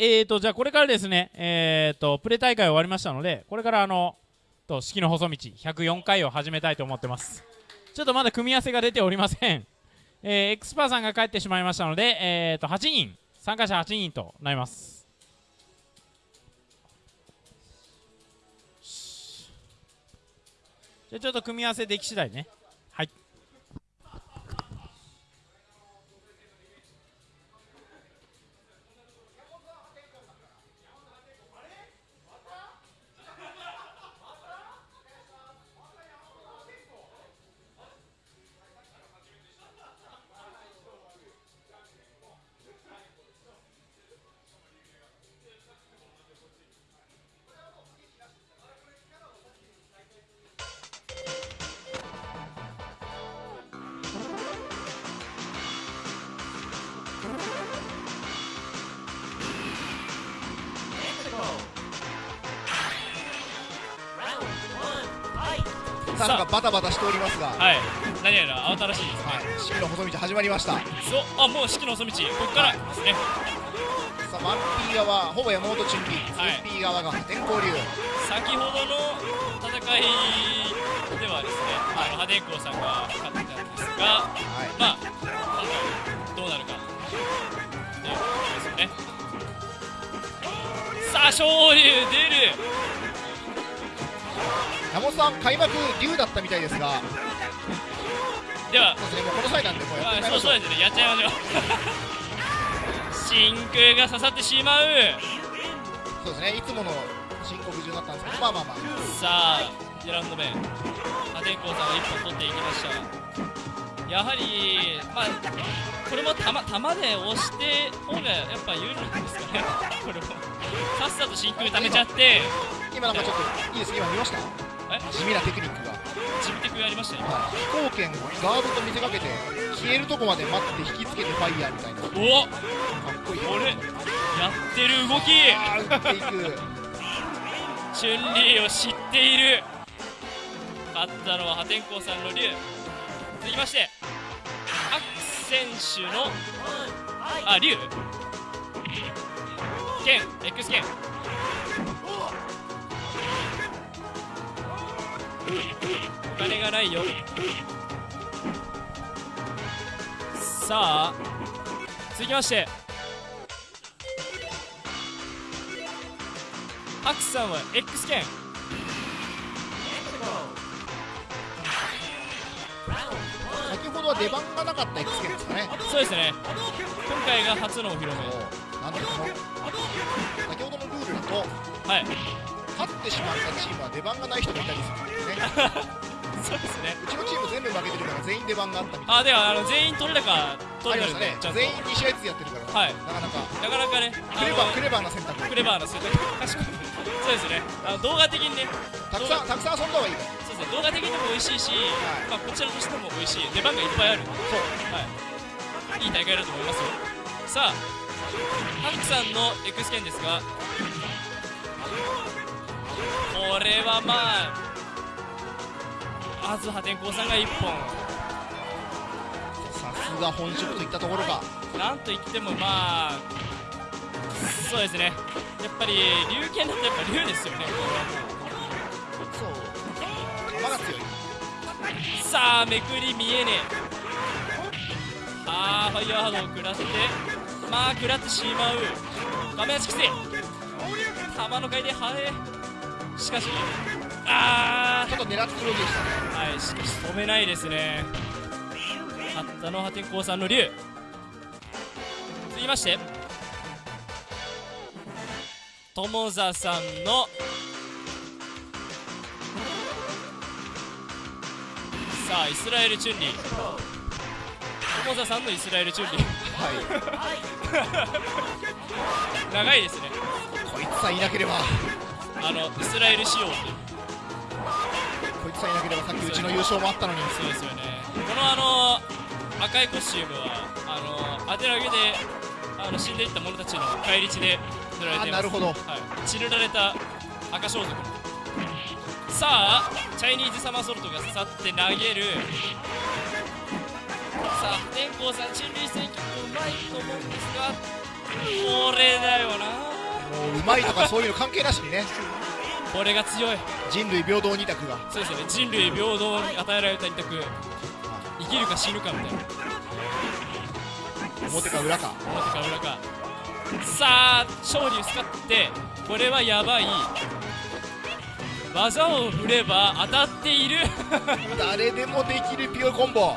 えーと、じゃあこれからですね、えーと、プレ大会終わりましたので、これからあの、と式の細道104回を始めたいと思ってます。ちょっとまだ組み合わせが出ておりません。えー、エクスパーさんが帰ってしまいましたので、えーと、8人、参加者8人となります。じゃあちょっと組み合わせでき次第ね。さあなんかバタバタしておりますが。はい。何やら慌ただしいですはい。四季の細道始まりました。そう。あもう四季の細道。ここからですね、さあマンピー側ほぼ山本準備、はい、ピー側が天候流。先ほどの戦いではですね、はい、あの破天荒さんが勝ってたんですが、はい、まあ今回どうなるかということですよね。さあ昇竜出る山本さん開幕竜だったみたいですが。では。そうですねもうこの際なんでもうやってみましょう。そうですねやっちゃいましょう。真空が刺さってしまう。そうですねいつもの申告順だったんですけどまあまあまあ。さあ2ラウンド目破天荒さんが1本取っていきました。やはりまあこれも玉玉で押して方がやっぱ有利なんですかね。これも。さっさと真空溜めちゃって。今なんかちょっといいです今見ました？地味なテクニックが。地味テクやりましたよ、はい、飛行剣ガードと見せかけて消えるとこまで待って引きつけてファイヤーみたいな。おかっこいい。これやってる動き。あ打っていくチュンリーを知っている。勝ったのは破天荒さんの竜続きましてアク選手のあ竜剣 X 剣お金がないよ。さあ続きまして。ハクさんは X 剣。先ほどは出番がなかった X 剣ですかね。そうですね。今回が初のお披露目。なんでこの先ほどのルールだとはい。勝ってしまったチームは出番がない人がいたりする そうですね。うちのチーム全部負けてるから全員出番があったみたいあではあの全員取れたか取れたね。全員2試合ずつやってるから。はい。なかなか。なかなかねクレバークレバーな選択。クレバーな選択。確かに。そうですね。あの動画的にね。たくさんたくさん遊んだ方がいいそうですね動画的にも美味しいし、はい、まあこちらとしても美味しい。出番がいっぱいある。そう。はい。いい大会だと思いますよ。さあハンクさんの X 剣ですが。これはまああず破天荒さんが1本。さすが本職といったところか。なんといってもまあそうですね。やっぱり龍剣だとやっぱ龍ですよね。そう。球が強いさあめくり見えねえ。ああファイヤーハードを食らってまあ食らってしまう。画面足きつい球の回転速いしかしああちょっと狙ってるわけでした。ねはいしかし止めないですね。勝ったのは天功さんの竜続きまして。友座さんの。さあイスラエルチュンリー。友座さんのイスラエルチュンリー。はい。長いですね。こいつさえいなければ。あのイスラエル仕様ってこいつさければさっきうちの優勝もあったのに。そうですよね。このあの赤いコスチュームはあの当て投げであの死んでいった者たちの返り血で塗られています。なるほど、はい、血塗られた赤装束。さあチャイニーズサマーソルトが刺さって投げる。さあ天功さん人類戦局うまいと思うんですがこれだよな。もううまいとかそういうの関係なしにねこれが強い。人類平等二択が。そうですよね。人類平等に与えられた二択。生きるか死ぬかみたいな。表か裏か。表か裏か。さあ勝利を使ってこれはやばい。技を振れば当たっている。誰でもできるピオコンボ。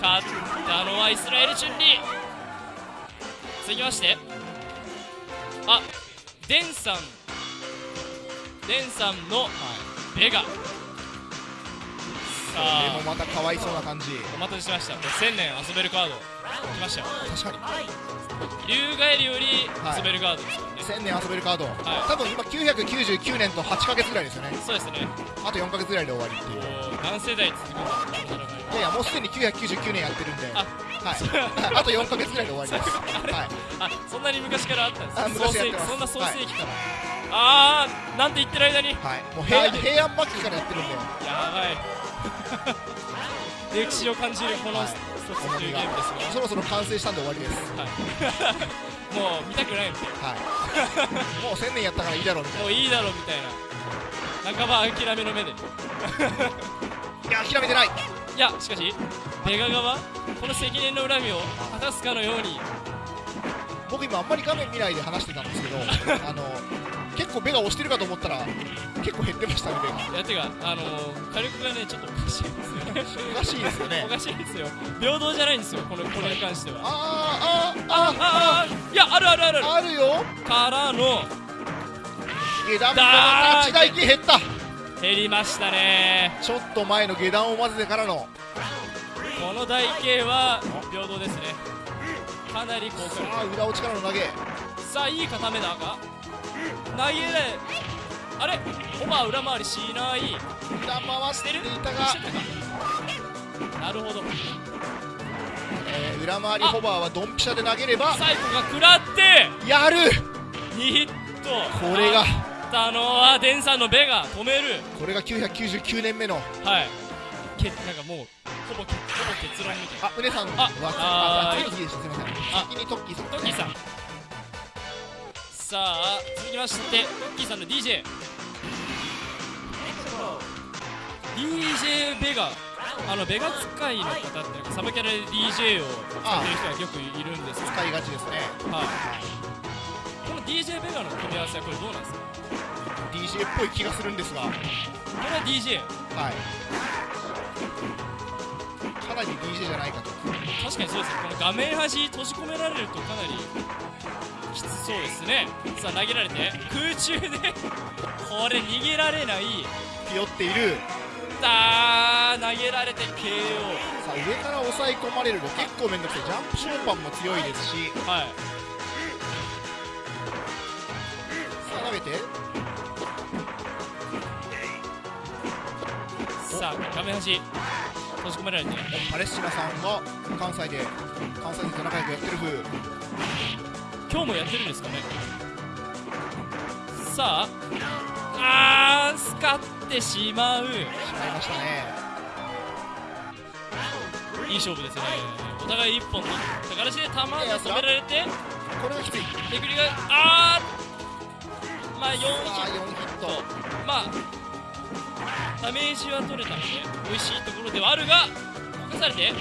勝ったのはイスラエルチュンリー続きまして。あデンさんデンさんのベガ。さであもまたかわいそうな感じ。お待たせしました。これ1000年遊べるカード。来ました。よ確か竜ガエルよりはい。遊べるカードですよね、に1000年遊べるカード、い。多分今999年と8ヶ月ぐらいですよね。そうですね。あと4ヶ月ぐらいで終わりっていう。何世代続くんだい。いやいやもうすでに999年やってるんで。あはい、あと4ヶ月ぐらいで終わりです。はい。あそんなに昔からあったんですあかそんな創世紀から、ああなんて言ってる間に。はい、もう平はい平安末期からやってるんで。やばい。歴史を感じるこのはい。ストツというゲームですが、そろそろ完成したんで終わりです。はい、もう見たくないみたいはい。もう1000年やったからいいだろうみたな。いもういいだろうみたいな。半ば諦めの目で。い ないや諦めてない。やしかしベガ側この積年の恨みを果たすかのように。僕今あんまり画面見ないで話してたんですけど あの結構ベガ押してるかと思ったら結構減ってましたねベガいやてかあのー火力がねちょっとおかしいですよね。おかしいですよね。おかしいですよ。平等じゃないんですよこのこれに関しては。あーあーああああいやあるあるあるある。ああるよ。からの。下段の一台機減った。減りましたね。ちょっと前の下段を混ぜてからの。この台形は平等ですね。かなり効果ああ裏落ちからの投げ。力さあいい固めだが投げないあれ？オバー裏回りしない。裏回していたがしてたか？なるほど。えー裏回りホバーはドンピシャで投げればサイコが食らって。やる！2ヒット。これがあのはデンさんのベが止める。これが999年目のはい。けなんかもうほぼけほぼ結論みたいな。あ、うねさんあはあー。次の次でしたすみません。あ先にトッキーさん。トッキーさんさあ続きましてトッキーさんの DJ DJ ベガあのベガ使いの方ってサブキャラで DJ を使ってる人がよくいるんですけど。使いがちですね。はい。この DJ ベガの組み合わせはこれどうなんですか？DJ っぽい気がするんですが。はいこれは DJ かなり DJ じゃないかと。確かにそうです。ねこの画面端閉じ込められるとかなりきつそうですね。さあ投げられて空中でこれ逃げられない。ひよっている。さあ投げられて KO さあ上から押さえ込まれると結構面倒くさい。ジャンプショーパンも強いですし。はい。さあ投げて。さあ画面端閉じ込められてパレスチナさんが関西で関西で仲良くやってる風。今日もやってるんですかね。さああースカってしまう。しまいましたね。いい勝負ですね。お互い一本取った形で球が止められてこれがきつい。手繰りがあーまあ4ヒさあ4ヒット。まあダメージは取れたので美味しいところではあるが動かされて。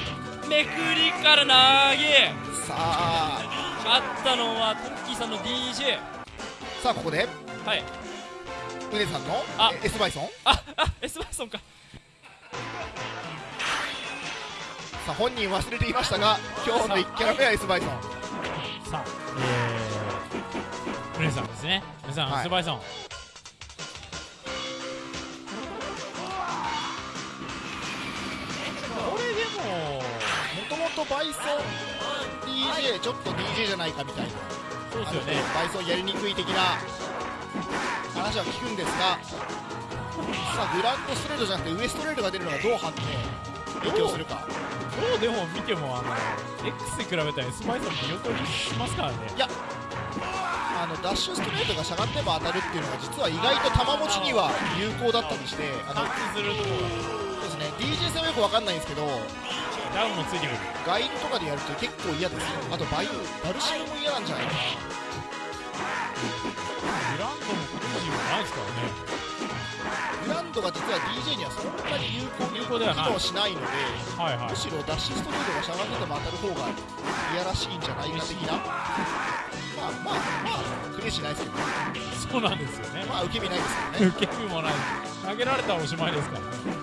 めくりから投げ。さあ。勝ったのはトッキーさんの DJ さあここで。はい。うねさんのあ。え S バイソン。ああエスバイソンか。さあ本人忘れていましたが今日の1キャラ目は S バイソン。さあえー、ルネさんですね。ルネさん、はい。スバイソンももともとバイソン DJ ちょっと DJ じゃないかみたいな。そうですよね。バイソンやりにくい的な。話は聞くんですがさあグランドストレートじゃなくてウエストレートが出るのがどう判定影響するか。どうでも見てもあの X に比べたらスバイソン見劣りしますからね。あのダッシュストレートがしゃがんでも当たるっていうのが実は意外と球持ちには有効だったりしてあの DJ 戦はよくわかんないんですけどダウンもついてくる。ガイルとかでやると結構嫌ですよ。あとバイバルシムも嫌なんじゃないかな。グランドも今年はないですからね。グランドが実は DJ にはそんなに有効に有効ではない。機能しないのではいはい。むしろダッシュストリートがしゃがんでても当たる方がいやらしいんじゃないか的な。まあまあまあクレイしないですけどね。そうなんですよね。まあ受け身ないですけどね。受け身もない。投げられたらおしまいですからね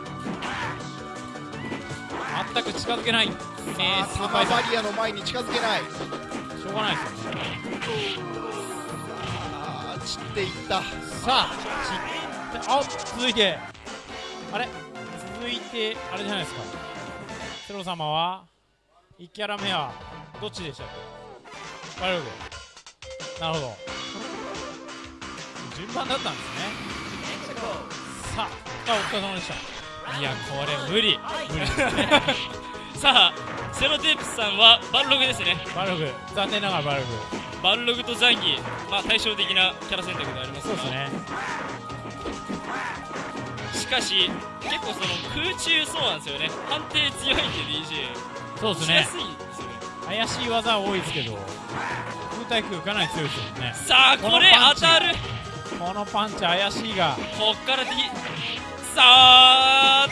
全く近づけない。えー、スーパーバリアの前に近づけない。ーしょうがない。ですよねあー散っていった。さあちあ続いて。あれ？続いてあれじゃないですか。セロ様は1キャラ目はどっちでしたっけ？バルグなるほど。順番だったんですね。さああお疲れ様でしたいやこれ無理。無理さあセロテープスさんはバルログですね。バルグ。残念ながらバルグ。バルログとザンギ。まあ対照的なキャラ選択でありますが。そうですね。しかし結構その空中そうなんですよね。判定強いんで DJ そうですね。しやすいんですよね。怪しい技多いですけど空対空かなり強いですよね。さあこれ当たる。このパンチ怪しいが。こっから D さあ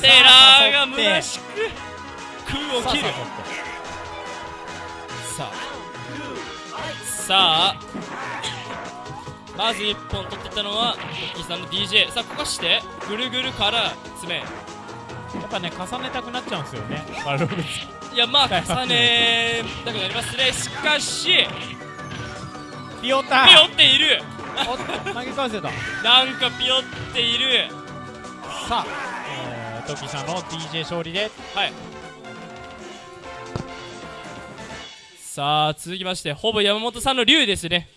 テラーが虚しく空を切る。さあ。さあ。まず1本取ってったのはトッキーさんの DJ さあこかして。ぐるぐるから爪やっぱね重ねたくなっちゃうんですよね。バルログいやまあ重ねたくなりますね。しかし。ピヨタピヨっている投げ返せた。なんかピヨっている。さあ、えー、トキさんの DJ 勝利で。はい。さあ続きましてほぼ山本さんの竜ですね。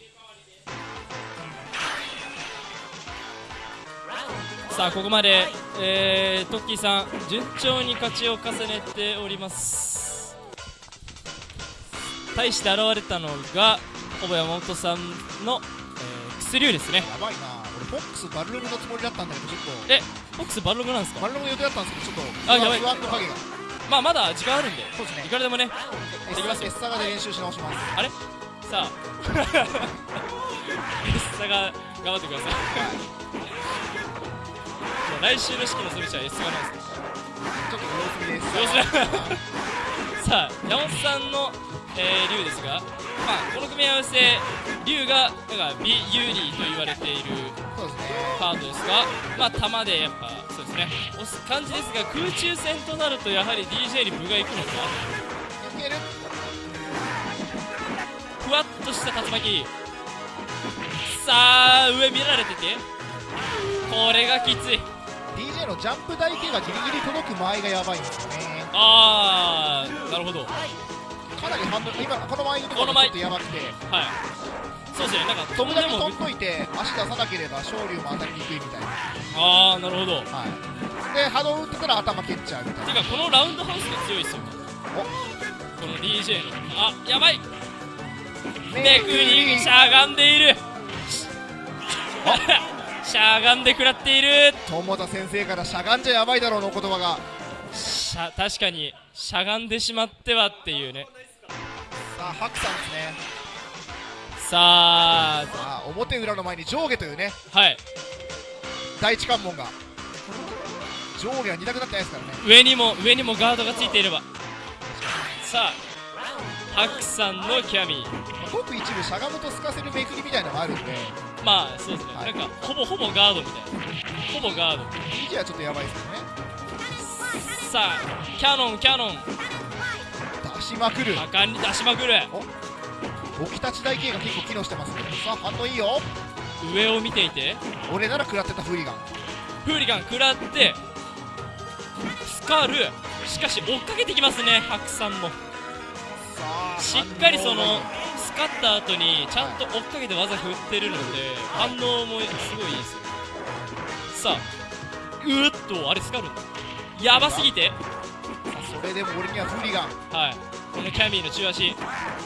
さあここまで、えー、トッキーさん順調に勝ちを重ねております。対して現れたのがほぼ山本さんの、えー、薬竜ですねやばいな。俺フォックスバルログのつもりだったんだけどちょっえフォックスバルログなんですか？とバルログの予定だったんですけどちょっとあやばい。まあまだ時間あるんで。そうですね。いくらでもね。エできますよ。ッサガで練習し直します。あれ？さあ。エッサが頑張ってください。来週の式のソビチはエッサがなんですか？ちょっと様子見です様子見。さあ山本さんの、えー、竜ですが、まあ、この組み合わせ竜がなんか美有利と言われているカードですが、まあ、弾でやっぱそうですね。押す感じですが空中戦となるとやはり DJ に分がいくのか？いける？ふわっとした竜巻。さあ上見られてて。これがきつい。DJ のジャンプ台形がギリギリ届く間合いがやばいんですよね。ああなるほど。はいかなりハンドル今この前のところがちょっとやばくて。そうですね。なんか飛ぶだけでも飛んどいて足出さなければ昇竜も当たりにくいみたいな。ああなるほど。はい。で波動打ってたら頭蹴っちゃうみた。いなてかこのラウンドハウスが強いですよこの DJ の。あやばい。めくりしゃがんでいる。しゃがんで食らっている。友田先生からしゃがんじゃやばいだろうのお言葉が。しゃ確かにしゃがんでしまってはっていうね。さあハクさんですね。さあ。さあ表裏の前に上下というね。はい。第一関門が。上下は2択だってないですからね。上にも上にもガードがついていれば。さあハクさんのキャミーごく一部しゃがむと透かせるめくりみたいなのがあるんで。まあそうですね、はい。なんかほぼほぼガードみたいな。ほぼガード。DJ はちょっとやばいですけどね。さあキャノンキャノン出しまくる。果敢に出しまくる。置き立ち台形が結構機能してますね。さあ反応いいよ。上を見ていて。俺なら食らってたフーリガン。フーリガン食らってスカル。しかし追っかけてきますねハクさんも。しっかりそのスカった後にちゃんと追っかけて技振ってるので反応もすごいいいですよ。さあうーっとあれスカるんだやばすぎてれでも俺にはフーリガンはい。このキャミーの中足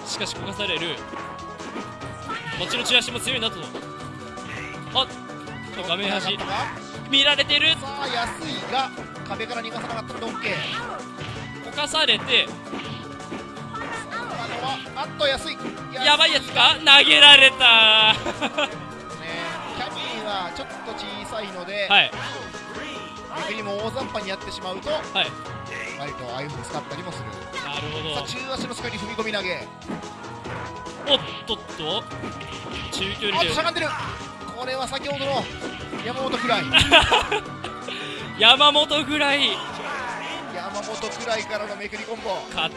しかしこかされる。こっちの中足も強いなと。あっ。と画面端。さ見られてる。あ安いが壁から逃がさなかったので OK かされて。あっと安い。やばいやつか？投げられた。キャミーはちょっと小さいので、いはい。めくりも大雑把にやってしまうとああいうふうに使ったりもする。なるほど。さあ中足のスカに踏み込み投げ。おっとっと。中距あ離でしゃがんでる。これは先ほどの山本くらい。山本ぐらい。山本くらいからのめくりコンボ。か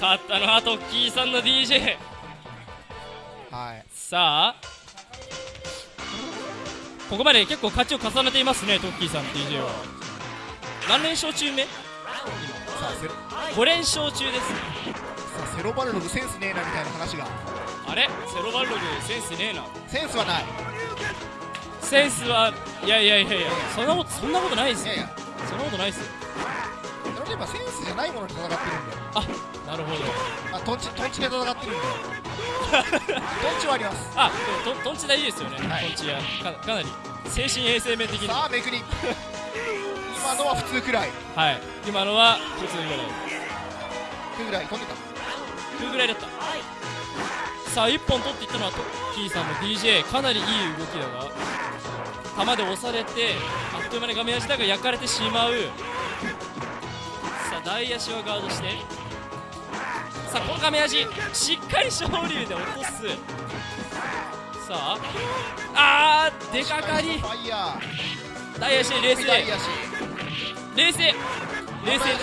勝ったのはトッキーさんの DJ はい。さあ。ここまで結構勝ちを重ねていますねトッキーさん DJ は。何連勝中目？5連勝中です。さあセロバルログセンスねえなみたいな話が。あれ？セロバルログセンスねえな。センスはない。センスはいやいやいやいやそんなことそんなことないですよ。いやいや。そんなことないですよ。それで今センスじゃないものに戦ってるんであなるほど。あトンチトンチで戦ってるんでトンチはあります。あでもトンチ大事ですよね、はい。トンチやかかなり。精神衛生面的に。さあめくり今のは普通くらい。はい。今のは普通ぐらい。くぐらい飛んでた？9ぐらいだった。さあ1本取っていったのはキーさんの DJ かなりいい動きだが球で押されてあっという間に画面足だが焼かれてしまう。さあ大足はガードして。さあこの画面足しっかり昇竜で落とす。さああー出かかり。ファイヤ大足冷静。冷静。冷静。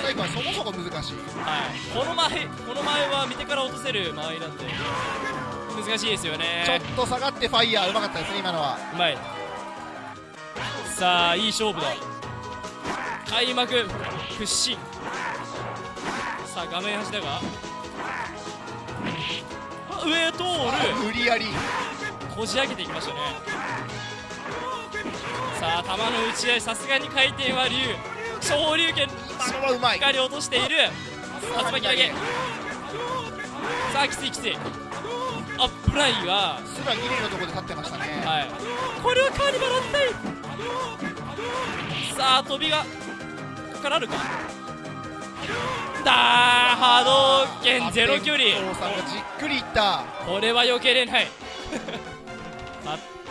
最後はそもそも難しい。はい、この前この前は見てから落とせる間合いなんで難しいですよね。ちょっと下がってファイヤーうまかったですね今のは。うまい。さあいい勝負だ。開幕屈伸さあ画面端だが。あ上通る。無理やり。こじ開けていきましたねさあ球の打ち合いさすがに回転は竜昇竜拳しっかり落としている。竜巻投げ。さあきついきつい。アップラインはすらギリのところで立ってましたね。はい。これはカーニバルあったい。さあ飛びが。かかるか。だー波動拳ゼロ距離。お父さんがじっくりいった。これは避けれない。勝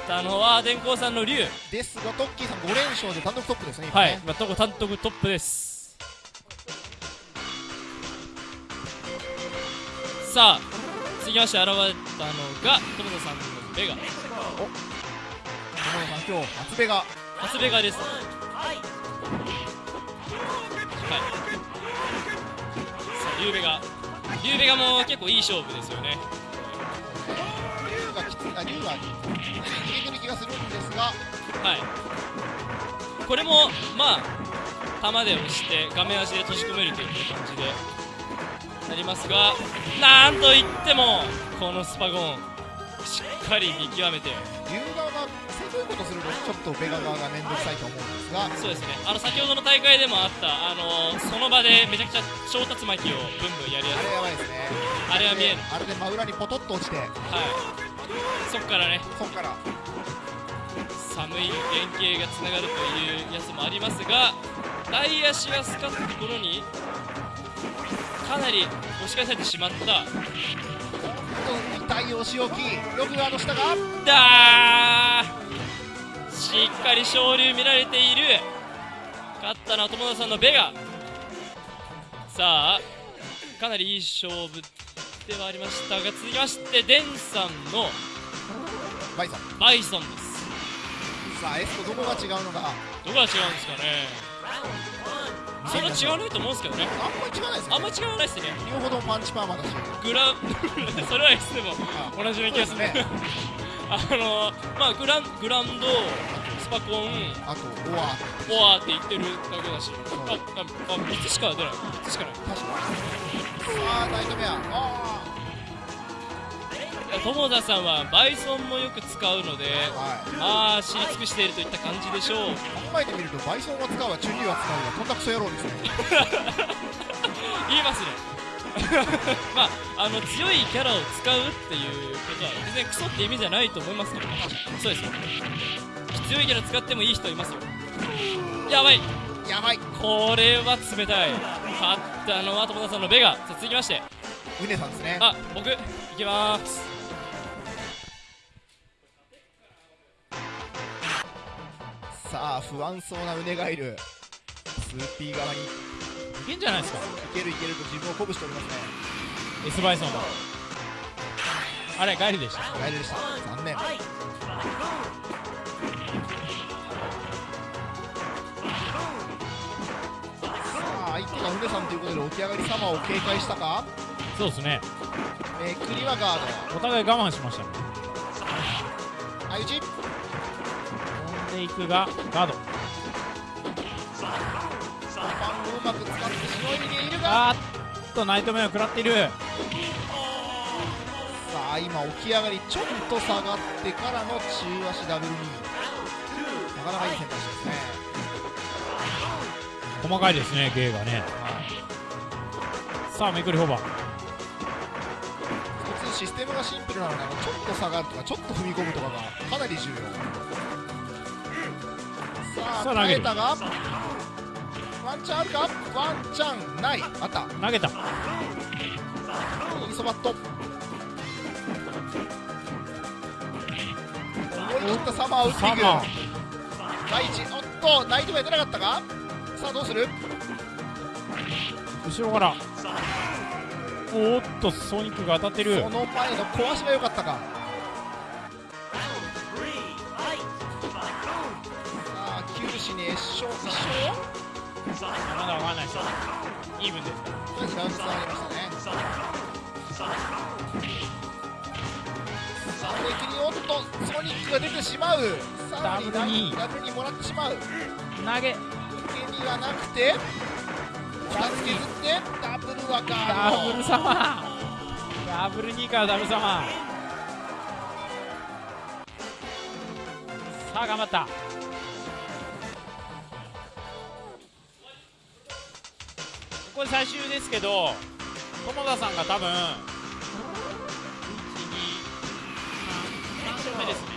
ったのは電光さんの竜。ですがトッキーさん5連勝で単独トップですねはい、まあ、とこ単独トップです。さあ続きまして現れたのが友田さんのベガ。友野さん今日初ベが初ベガです。はい。さあリュウベガ。リュウベガも結構いい勝負ですよね。竜がきついあ竜が逃げてる気がするんですが。はい。これもまあ弾で押して画面足で閉じ込めるという感じでなりますがなんといってもこのスパゴンしっかり見極めて。竜側がせこいことするとちょっとベガ側が面倒くさいと思うんですが。そうですね。あの先ほどの大会でもあったあのその場でめちゃくちゃ小竜巻をブンブンやるやあれやばいですね。つあれは見えるあれで真裏にポトッと落ちて。はいそっからね。そっから。寒い連携がつながるというやつもありますが大足がスカったところにかなり押し返されてしまった。痛いお仕置きよくあの下が。だー。しっかり昇竜見られている。勝ったのは友田さんのベガ。さあかなりいい勝負ではありましたが続きましてデンさんのバイさん。バイソンです。さあエスとどこが違うのか。どこが違うんですかね。そんな違わないと思うんですけどね。あんまり違わないですね。あんま違わないですね。両方ともパンチパーマだし。グラそれはいつでもあ同じような気がする。ね。あのまあグラングランドスパコンあとオア。フォアって言ってるだけだし。あああ3つしか出ない。3つしかない。確かに。さあナイトメアあいや友田さんはバイソンもよく使うのであはい。まあ知り尽くしているといった感じでしょう。考えてみるとバイソンは使うわ。チュンリーは使うわ。とんだクソ野郎ですね。言いますね。まああの強いキャラを使うっていうことは全然クソって意味じゃないと思いますけどそうです強いキャラ使ってもいい人いますよ。やばい。やばい。これは冷たい。勝ったのは友田さんのベガ。さあ続きまして。ウネさんですね。あ僕いきます。さあ不安そうなウネがいる。2P 側に。いけんじゃないですか。けるいけると自分を鼓舞しておりますね。S バイソンだ。あれガイルでした。ガイルでした。残念がウネさんということで起き上がり様を警戒したか？そうですね。めくりはガード。お互い我慢しましたね。相打ち？飛んでいくがガード。パンをうまく使ってしのいでいるが。あーっとナイトメアを食らっている。さあ今起き上がりちょっと下がってからの中足ダブルニー。なかなかいい選択細かいですね芸がね。さあめくりホーバー。普通システムがシンプルなのでちょっと下がるとかちょっと踏み込むとかがかなり重要。さあ投げたがワンチャンあるか？ワンチャンない。あった。投げた。インソバット。思い切ったサマーを打っていく。第一おっとナイトが出なかったか？さあどうする？後ろから。おーっとソニックが当たってる。その前の小足が良かったか。さあ九死に一生一生まだわかんないですよイーブンです。とりあえずラウンド上がりましたね。さあレキにおっとソニックが出てしまう。さらにダブルにもらってしまう。投げ受け身がなくて2つ削ってダブルはガードブルサマーダブル2からダブルサマーさあ頑張った。これ最終ですけど友田さんが多分1 2 3 3勝目ですね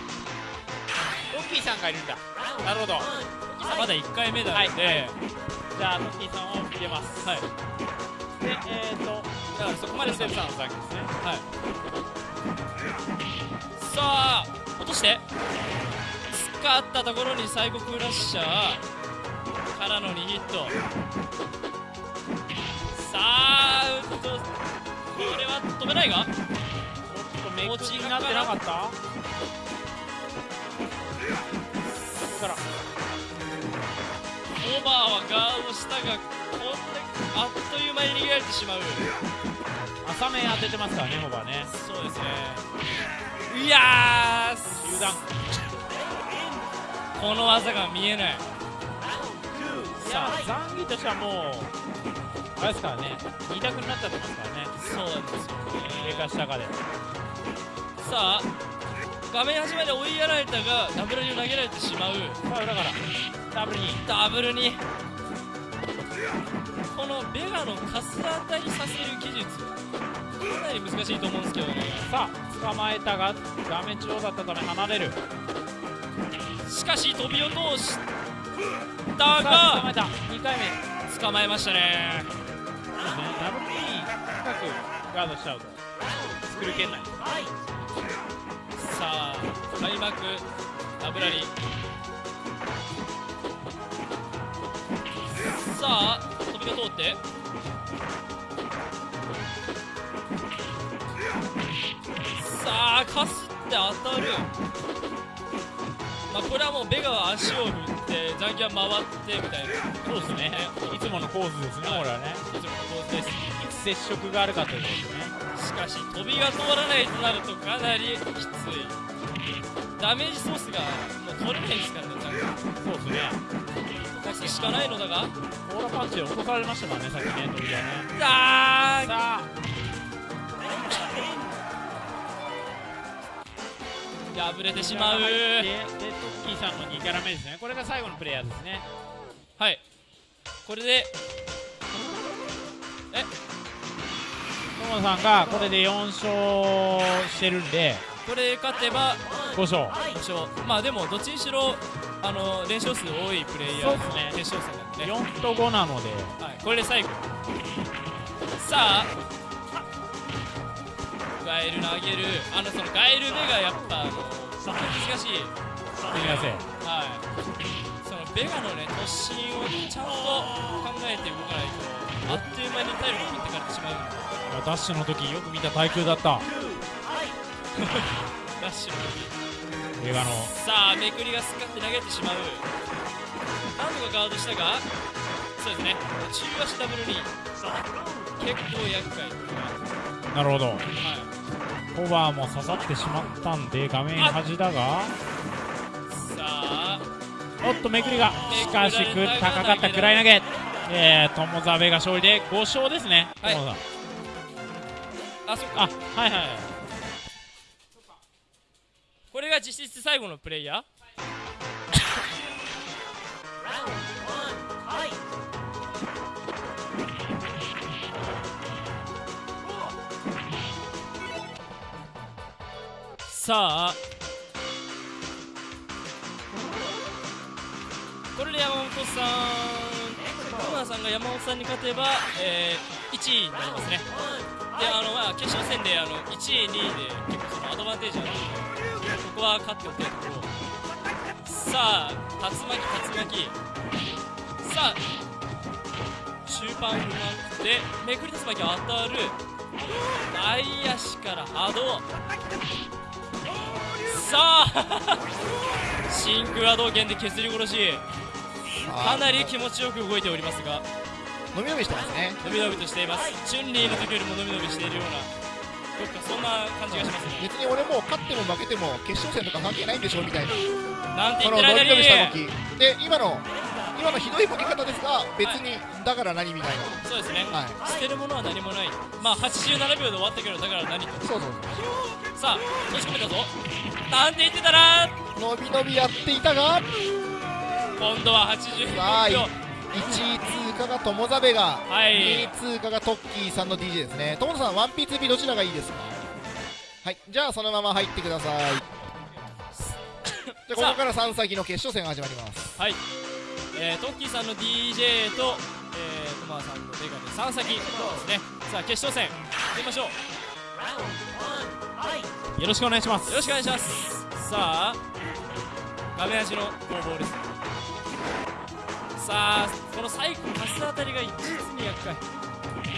ロッキーさんがいるんだなるほどまだ1回目なはいので、じゃあロッキーさんを入れます。はい。でえーとだからそこまでステップさんの先ですね。はい。さあ落として。使ったところに最後クラッシャーからの2ヒット。さあうっとこれは止めないが。ちょっとめくりになってなかった？バーはガードしたがこんなあっという間に逃げられてしまう。浅め当ててますからねオーバーね。そうですね。いやー油断この技が見えない。さあザンギとしてはもうあれですからね。2択になっちゃってますからね。そうなんですよ上か下かで。さあ画面端まで追いやられたがダブルに投げられてしまう。さあ裏から。ダブルに。ダブルに。このベガのカス当たりさせる技術。かなり難しいと思うんですけどね。さあ捕まえたが画面中央だったため離れる。しかし飛び落としたさあ捕まがえた。2回目。捕まえましたね。ダブルに深くガードしちゃうと。作る圏内さあ開幕ダブラリさあ飛びが通って。さあかすって当たる。まあこれはもうベガは足を振って残機は回ってみたいな。そうですね。いつもの構図ですねこれはね。いつもの構図です。いつ接触があるかということですねしかし飛びが通らないとなるとかなりきついダメージソースがもう取れないですからね残機そうですね出すしかないのだがオーラパンチで落とされましたからねさっきね鳥がねあさあ破れてしまうでトッキーさんの2キャラ目ですねこれが最後のプレイヤーですねはいこれでえ友野さんがこれで4勝してるんでこれ勝てば5勝。5勝。まあでもどっちにしろあの連勝数多いプレイヤーですね。決勝戦なんで。ね、4と5なので。はい、これで最後。さあガエル投げる。あのそのガエル目がやっぱあの難しい。すみません。はい。そのベガのね突進をちゃんと考えて動かないとあっという間に体力を持ってかれてしまう。ダッシュの時よく見た耐久だった。ダッシュの時。映画の。さあめくりがすっかって投げてしまう。何度かガードしたがそうですね。中足ダブルに。結構厄介。なるほど。はい。コバーも刺さってしまったんで画面端だが。さあ。おっとめくりが。しかしく高かったくらい投げえー、友澤部が勝利で5勝ですね、はい。友澤あそっか。あはいはい。はいこれが実質最後のプレイヤー？さあこれで山本さんさんが山本さんに勝てば、えー、1位になりますね。であの、まあ、決勝戦であの1位2位で結構そのアドバンテージがあるのでここは勝っておきたいところさあ竜巻竜巻。さあ終盤不満でめくり竜巻当たる内野手から波動。さあ 真空波動拳で削り殺し。かなり気持ちよく動いておりますが伸び伸びしてますね。伸び伸びとしています。チュンリーの時よりも伸び伸びしているようなどっかそんな感じがしますね。別に俺もう勝っても負けても決勝戦とか関係ないんでしょみたいな。なんてこ言ってる間にの伸び伸びした動き。で今の今のひどいボケ方ですが別にだから何みたいそうですね、なはい。捨てるものは何もない。まあ87秒で終わったけどだから何と。そうそうさあ閉じ込めたぞ。なんて言ってたら伸び伸びやっていたが今度は84さあ秒。1位通過が友ザベがはい。2位通過がトッキーさんの DJ ですね。友田さん 1P2P どちらがいいですか？はい。じゃあそのまま入ってください。じゃあここから3先の決勝戦が始まります。はい、えー、トッキーさんの DJ と、えー、トマさんのベガで3先ですね。さあ決勝戦出ましょう。よろしくお願いします。よろしくお願いします。さあ画面端の攻防ですさあこの最後パスあたりが実に厄介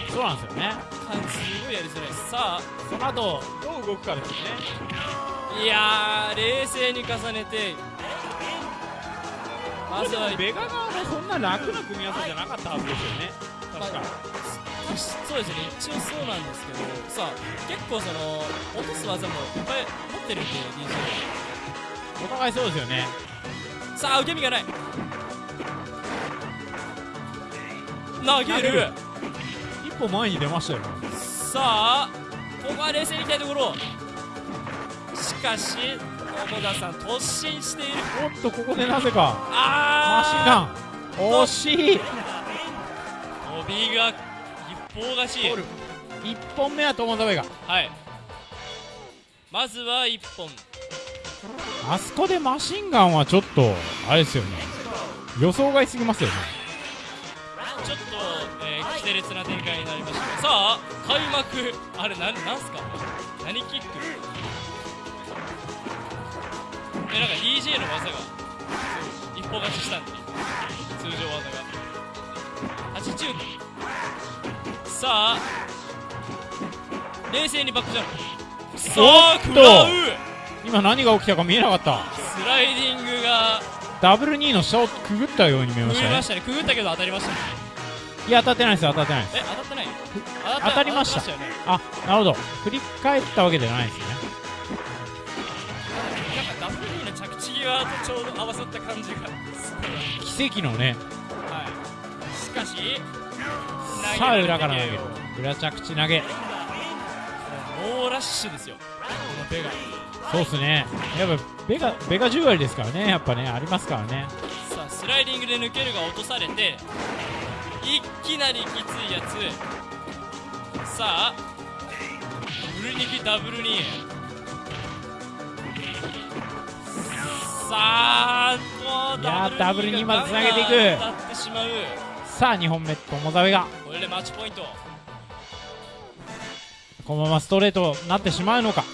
そうなんですよね。感じすごいやりづらい。さあその後どう動くかですよね。いやー冷静に重ねて。まずはベガ側もそんな楽な組み合わせじゃなかったはずですよね。確か。そうですね。一応そうなんですけど。さあ結構その落とす技もいっぱい持ってるんで DJ お互いそうですよね。さあ受け身がない投げる。一歩前に出ましたよ。ねさあここは冷静にいきたいところ。しかし友田さん突進している。おっとここでなぜか。マあシンガン。惜しい。ー飛びが一方勝ち。1本目は友澤がはい。まずは1本。あそこでマシンガンはちょっとあれですよね。予想外すぎますよねえー、奇烈な展開になりましたがさあ開幕あれなんなんすか?何?キックえなんか? DJ の技が一方勝ちしたんで通常技が。80さあ冷静にバックジャンプ。さあ食らう今何が起きたか見えなかった。スライディングがダブル2の下をくぐったように見えましたねくぐりましたね。くぐったけど当たりましたねいや当たってないです当たってないです。え当たってない？当たりました。よね。あなるほど。振り返ったわけじゃないですね。なんか W の着地際とちょうど合わさった感じが奇跡のね。はい。しかしさあ裏から投げる。る裏着地投げ。猛ラッシュですよ。ベガ。そうっすね。やっぱベガベガ10割ですからね。やっぱねありますからね。さあスライディングで抜けるが落とされていきなりきついやつ。さあフルニキダブルにさあおーいやーダブルにまでがつなげていく。ってしまう。さあ2本目友澤がこれでマッチポイント。このままストレートになってしまうのか。ま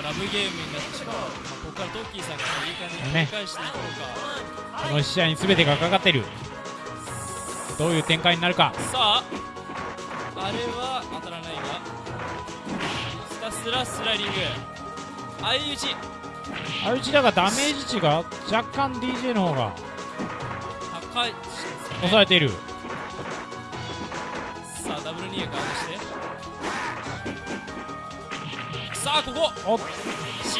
あラブゲームになってしまう、まあ、ここからトッキーさんがいい感じにね。繰り返していこうか、この1試合に全てがかかってるどういう展開になるか。さああれは当たらないがひたすらスライディング。相打ち。相打ちだがダメージ値が若干 DJ の方が高い抑えている。さあダブルニーガードして。さあここ。おし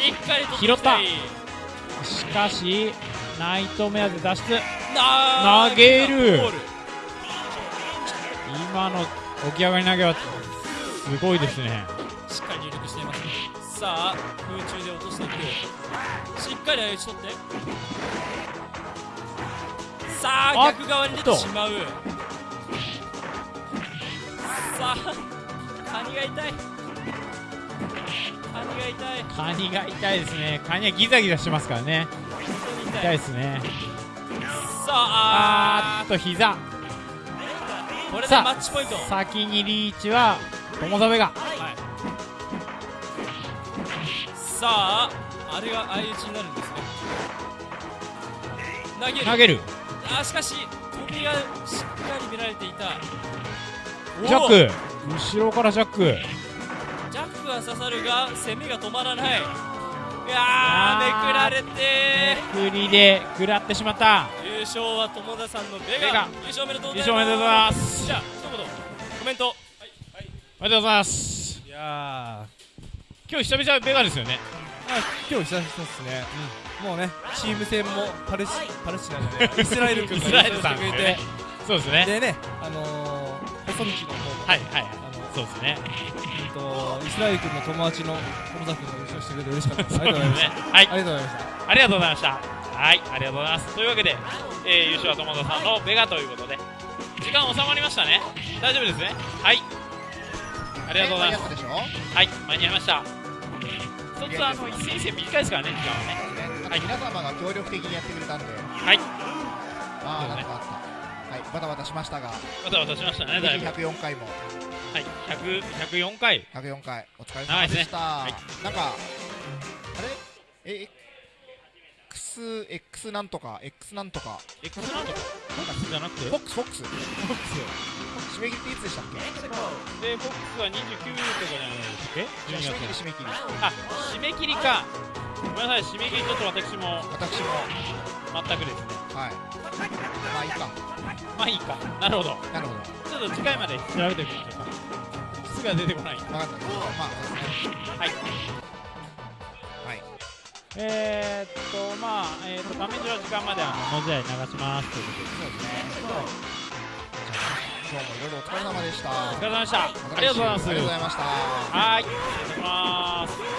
っかりと拾ったい。しかしナイトメアで脱出。な投げる今の起き上がり投げはすごいですね。しっかり入力していますね。さあ空中で落としていくしっかり相打ち取って。さあ逆側に出てしまう。さあカニが痛い。カニが痛い。カニが痛いですね。カニはギザギザしてますからね。痛い。ですね。さあああーっと膝。ーこれでマッチポイント。先にリーチは友澤が。はい。さああれが相打ちになるんですね。投げる。投げる。あしかし飛びがしっかり見られていた。ジャック。後ろからジャック。ジャックは刺さるが攻めが止まらない。いやめくられて。めくりで食らってしまった。優勝は友田さんのベガ。ベガ。優勝おめでとうご優ざいます。勝おめでとうございます。じゃあ一言コメント。おめでとうございます。いや今日久々ベガですよね。あ、今日久々ですね、もうねチーム戦もパレスパレスチナじゃない イスラエル君がイスラエルさん。優勝してくれて。そうですね。でねあのー、細道の方はいはい。そうですね。えっとイスラエル君の友達の友田君が優勝してくれて嬉しかった。ですありがとうございました、はい。ありがとうございました。ありがとうございましたはいありがとうございます。というわけで、えー、優勝は友田さんのベガということで時間収まりましたね。大丈夫ですね？はい。ありがとうございます。はい間に合いました。一つあの一戦一戦短いですからね時間はね。はい、皆様が協力的にやってくれたんで、はい。ああ、ね。なんとかあった。はい、バタバタしましたが、また渡しましたねだいぶ。はい104回も、100 104回。104回、お疲れ様でした。長いですなんか、あれ？え、X、X なんとか、X なんとか、X なんとか？じゃなくて？フォックス、フォックス、締め切りっていつでしたっけ？でフォックスは29とかじゃないですっけじゃあ12締め切り、月締め切り。あ締め切りか。ごめんなさい締め切りちょっと私も。私も、全くですね。はい。まあいいか。まあいいか。なるほど。なるほど。ちょっと次回まで調べておきましょうか。すぐは出てこない。わかんないけど、まあ、そうですね。はいはい。えー、っとまあえー、っと画面上の時間まであの文字合い流しますということでそうですね。今日もいろいろお疲れ様でした。お疲れ様でしたありがとうございますありがとうございました。はーいありがとうございます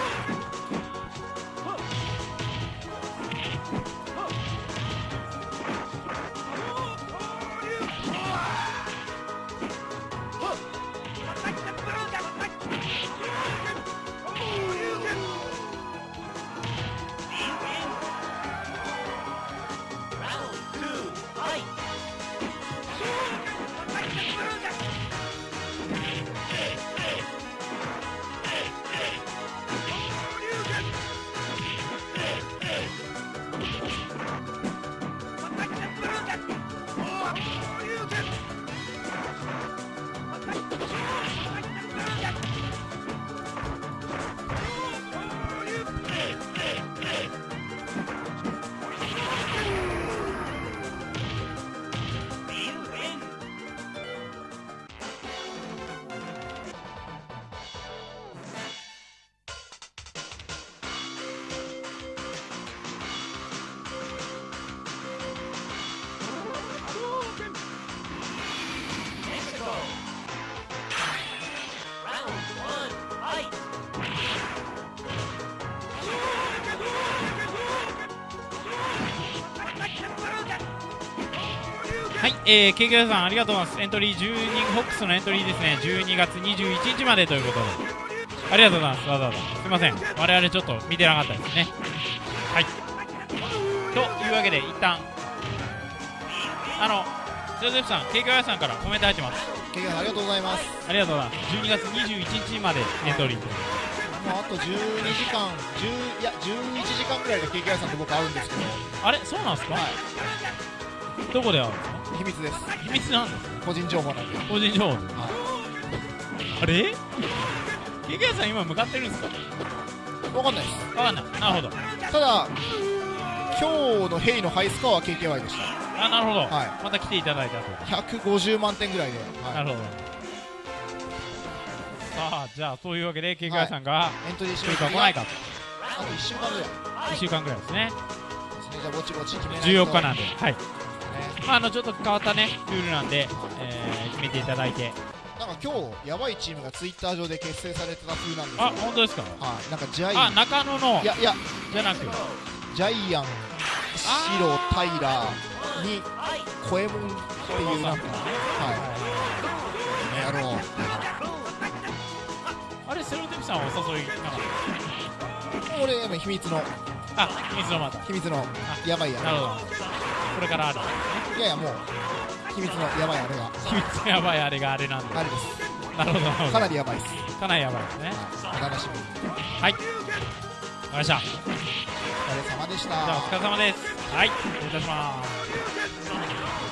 はい、えー、ケーキさんありがとうございます。エントリー12ホックスのエントリーですね。12月21日までということで。ありがとうございます。わざわざ。すいません。我々ちょっと見てなかったですね。はい。とわけで一旦あのジョゼフさん KKY さんからコメント入ってます。経験ありがとうございます。ありがとうございます。12月21日までエントリーもう。あと12時間10いや11時間ぐらいで KKI さんと僕会うんですけど。あれ？そうなんですか、はい。どこで会うんですか秘密です。秘密なんです個人情報なんで。個人情報。ですあれ？KKI さん今向かってるんですか？分かんないです。わかんない。なるほど。ただ今日のヘイのハイスコアは KKY でしあなるほど、はまた来ていただいたと。た150万点ぐらいで、はなるほど。さあじゃあそういうわけで KKI さんがい、エントリーし来るようか来ないかあと1週間ぐらい。で1週間ぐらいですね。じゃあぼちぼち決めないと。14日なんで。はい。ねまああのちょっと変わったねルールなんで、えー決めていただいて。なんか今日やばいチームがツイッター上で結成されてた風なんですよ。あ本当ですか？はい。なんかジャイあアン。中野の。いやいや。じゃなく。ジャイアンシロタイラーにコエモンっていうなんか。はい。やろうあれセロティプさんはお誘いなかっ俺やっぱ秘密の。たあ秘密のまた。秘密の。やばいやなるほどこれからある。いやいやもう秘密のやばいあれが。秘密のやばいあれがあれなんであれです。なるほどなるほど。かなりやばいです。かなりやばいですね。お楽しみにはい。わかりました。お疲れ様でした。じゃあお疲れ様です。はい。失礼いたします「